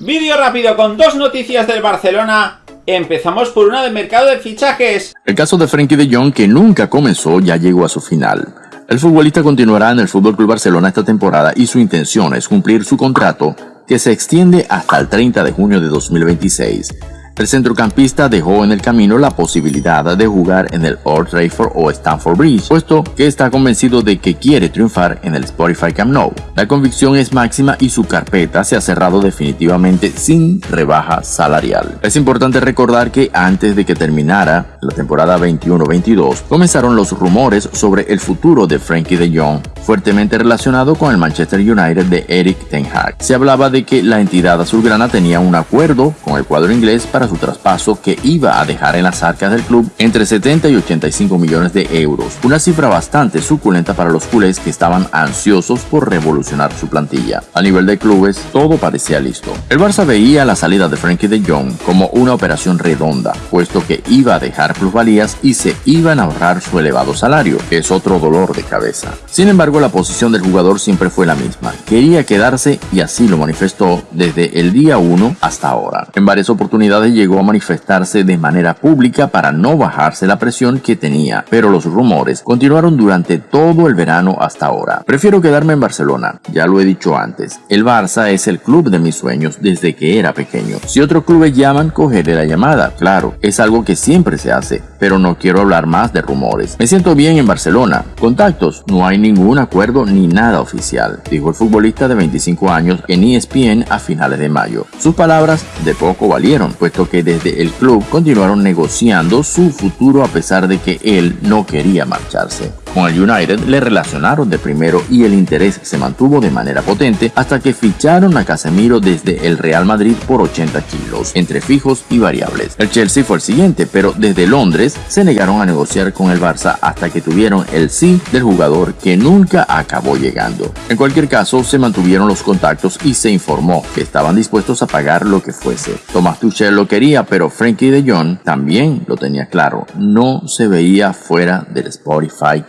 Vídeo rápido con dos noticias del Barcelona. Empezamos por una de mercado de fichajes. El caso de Frenkie de Jong, que nunca comenzó, ya llegó a su final. El futbolista continuará en el FC Barcelona esta temporada y su intención es cumplir su contrato que se extiende hasta el 30 de junio de 2026. El centrocampista dejó en el camino la posibilidad de jugar en el Old Trafford o Stamford Bridge, puesto que está convencido de que quiere triunfar en el Spotify Camp Nou. La convicción es máxima y su carpeta se ha cerrado definitivamente sin rebaja salarial. Es importante recordar que antes de que terminara la temporada 21-22, comenzaron los rumores sobre el futuro de Frankie de Jong, fuertemente relacionado con el Manchester United de Eric Ten Hag. Se hablaba de que la entidad azulgrana tenía un acuerdo con el cuadro inglés para su traspaso que iba a dejar en las arcas del club entre 70 y 85 millones de euros, una cifra bastante suculenta para los culés que estaban ansiosos por revolucionar su plantilla. A nivel de clubes, todo parecía listo. El Barça veía la salida de Frankie de Jong como una operación redonda, puesto que iba a dejar plusvalías y se iban a ahorrar su elevado salario, que es otro dolor de cabeza. Sin embargo, la posición del jugador siempre fue la misma. Quería quedarse y así lo manifestó desde el día 1 hasta ahora. En varias oportunidades llegó a manifestarse de manera pública para no bajarse la presión que tenía, pero los rumores continuaron durante todo el verano hasta ahora. Prefiero quedarme en Barcelona, ya lo he dicho antes. El Barça es el club de mis sueños desde que era pequeño. Si otros clubes llaman, cogeré la llamada, claro, es algo que siempre se hace, pero no quiero hablar más de rumores. Me siento bien en Barcelona. Contactos, no hay ningún acuerdo ni nada oficial, dijo el futbolista de 25 años en ESPN a finales de mayo. Sus palabras de poco valieron, que desde el club continuaron negociando su futuro a pesar de que él no quería marcharse. Con el United le relacionaron de primero y el interés se mantuvo de manera potente hasta que ficharon a Casemiro desde el Real Madrid por 80 kilos, entre fijos y variables. El Chelsea fue el siguiente, pero desde Londres se negaron a negociar con el Barça hasta que tuvieron el sí del jugador que nunca acabó llegando. En cualquier caso, se mantuvieron los contactos y se informó que estaban dispuestos a pagar lo que fuese. Thomas Tuchel lo quería, pero Frankie de Jong también lo tenía claro, no se veía fuera del Spotify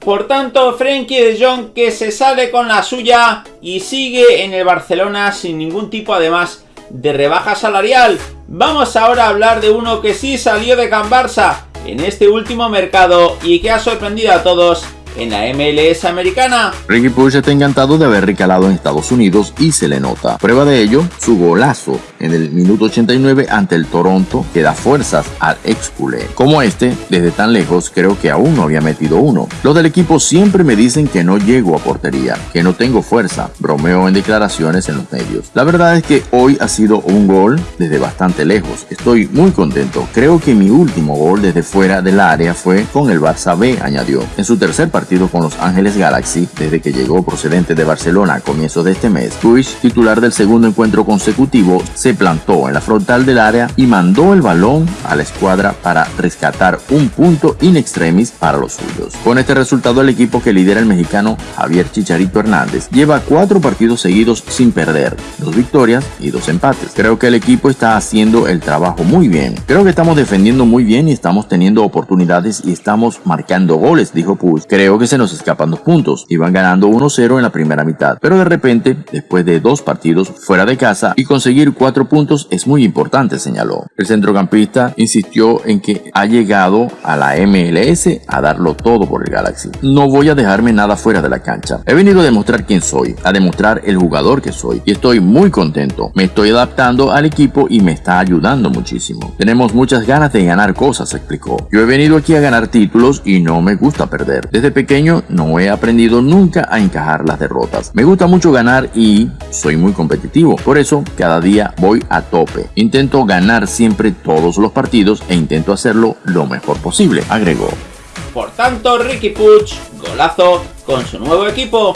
por tanto, Frenkie de Jong que se sale con la suya y sigue en el Barcelona sin ningún tipo además de rebaja salarial. Vamos ahora a hablar de uno que sí salió de Can Barça en este último mercado y que ha sorprendido a todos en la MLS americana. Ricky Push está encantado de haber recalado en Estados Unidos y se le nota. Prueba de ello, su golazo en el minuto 89 ante el Toronto que da fuerzas al ex. Como este, desde tan lejos creo que aún no había metido uno. Los del equipo siempre me dicen que no llego a portería, que no tengo fuerza, bromeo en declaraciones en los medios. La verdad es que hoy ha sido un gol desde bastante lejos. Estoy muy contento. Creo que mi último gol desde fuera del área fue con el Barça B, añadió. En su tercer partido con los Ángeles Galaxy desde que llegó procedente de Barcelona a comienzos de este mes. Puig, titular del segundo encuentro consecutivo, se plantó en la frontal del área y mandó el balón a la escuadra para rescatar un punto in extremis para los suyos. Con este resultado el equipo que lidera el mexicano Javier Chicharito Hernández lleva cuatro partidos seguidos sin perder, dos victorias y dos empates. Creo que el equipo está haciendo el trabajo muy bien. Creo que estamos defendiendo muy bien y estamos teniendo oportunidades y estamos marcando goles, dijo Puig. Creo que se nos escapan dos puntos. Iban ganando 1-0 en la primera mitad, pero de repente, después de dos partidos fuera de casa y conseguir cuatro puntos es muy importante, señaló. El centrocampista insistió en que ha llegado a la MLS a darlo todo por el Galaxy. No voy a dejarme nada fuera de la cancha. He venido a demostrar quién soy, a demostrar el jugador que soy y estoy muy contento. Me estoy adaptando al equipo y me está ayudando muchísimo. Tenemos muchas ganas de ganar cosas, explicó. Yo he venido aquí a ganar títulos y no me gusta perder. Desde pequeño no he aprendido nunca a encajar las derrotas. Me gusta mucho ganar y soy muy competitivo. Por eso cada día voy a tope. Intento ganar siempre todos los partidos e intento hacerlo lo mejor posible, agregó. Por tanto, Ricky Puch, golazo con su nuevo equipo.